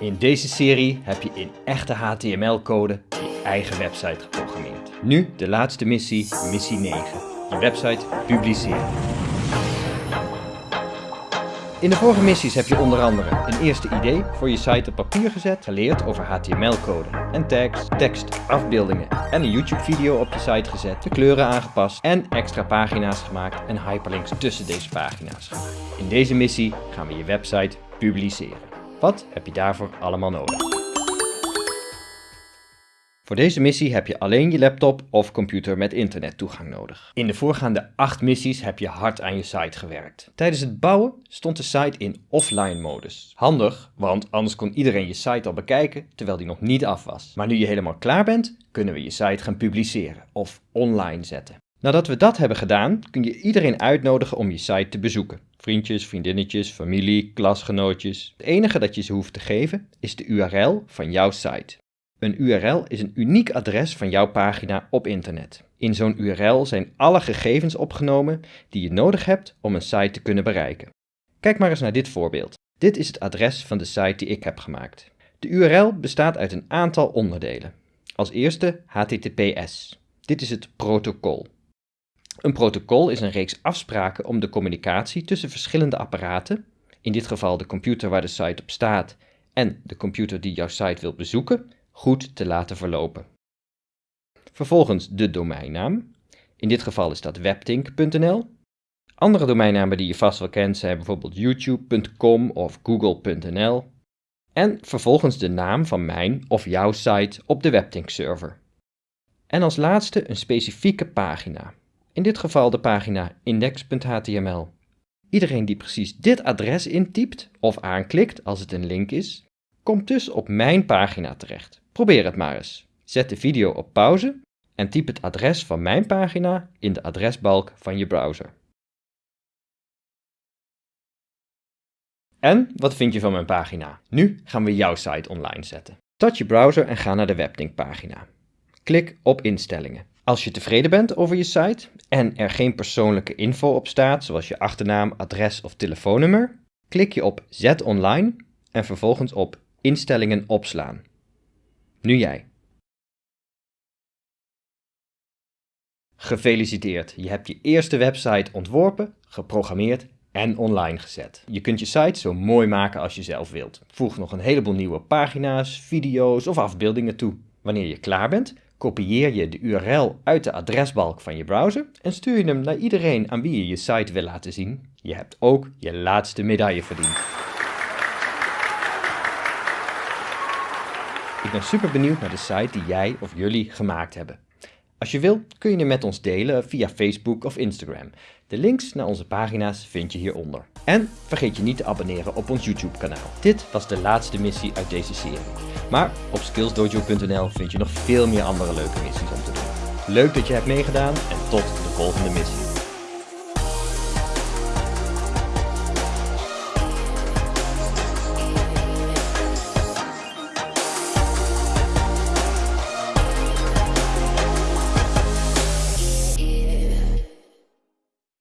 In deze serie heb je in echte HTML-code je eigen website geprogrammeerd. Nu de laatste missie, missie 9. Je website publiceren. In de vorige missies heb je onder andere een eerste idee voor je site op papier gezet, geleerd over HTML-code en tags, tekst, afbeeldingen en een YouTube-video op je site gezet, de kleuren aangepast en extra pagina's gemaakt en hyperlinks tussen deze pagina's. In deze missie gaan we je website publiceren. Wat heb je daarvoor allemaal nodig? Voor deze missie heb je alleen je laptop of computer met internettoegang nodig. In de voorgaande 8 missies heb je hard aan je site gewerkt. Tijdens het bouwen stond de site in offline modus. Handig, want anders kon iedereen je site al bekijken terwijl die nog niet af was. Maar nu je helemaal klaar bent, kunnen we je site gaan publiceren of online zetten. Nadat we dat hebben gedaan, kun je iedereen uitnodigen om je site te bezoeken. Vriendjes, vriendinnetjes, familie, klasgenootjes. Het enige dat je ze hoeft te geven is de URL van jouw site. Een URL is een uniek adres van jouw pagina op internet. In zo'n URL zijn alle gegevens opgenomen die je nodig hebt om een site te kunnen bereiken. Kijk maar eens naar dit voorbeeld. Dit is het adres van de site die ik heb gemaakt. De URL bestaat uit een aantal onderdelen. Als eerste HTTPS. Dit is het protocol. Een protocol is een reeks afspraken om de communicatie tussen verschillende apparaten, in dit geval de computer waar de site op staat en de computer die jouw site wilt bezoeken, goed te laten verlopen. Vervolgens de domeinnaam. In dit geval is dat webtink.nl. Andere domeinnamen die je vast wel kent zijn bijvoorbeeld youtube.com of google.nl. En vervolgens de naam van mijn of jouw site op de Webtink server. En als laatste een specifieke pagina in dit geval de pagina index.html. Iedereen die precies dit adres intypt of aanklikt als het een link is, komt dus op mijn pagina terecht. Probeer het maar eens. Zet de video op pauze en typ het adres van mijn pagina in de adresbalk van je browser. En wat vind je van mijn pagina? Nu gaan we jouw site online zetten. Start je browser en ga naar de Webdink pagina. Klik op instellingen. Als je tevreden bent over je site en er geen persoonlijke info op staat, zoals je achternaam, adres of telefoonnummer, klik je op Zet online en vervolgens op Instellingen opslaan. Nu jij. Gefeliciteerd, je hebt je eerste website ontworpen, geprogrammeerd en online gezet. Je kunt je site zo mooi maken als je zelf wilt. Voeg nog een heleboel nieuwe pagina's, video's of afbeeldingen toe. Wanneer je klaar bent, kopieer je de URL uit de adresbalk van je browser en stuur je hem naar iedereen aan wie je je site wil laten zien. Je hebt ook je laatste medaille verdiend. Ik ben super benieuwd naar de site die jij of jullie gemaakt hebben. Als je wil, kun je hem met ons delen via Facebook of Instagram. De links naar onze pagina's vind je hieronder. En vergeet je niet te abonneren op ons YouTube kanaal. Dit was de laatste missie uit deze serie. Maar op skillsdojo.nl vind je nog veel meer andere leuke missies om te doen. Leuk dat je hebt meegedaan en tot de volgende missie.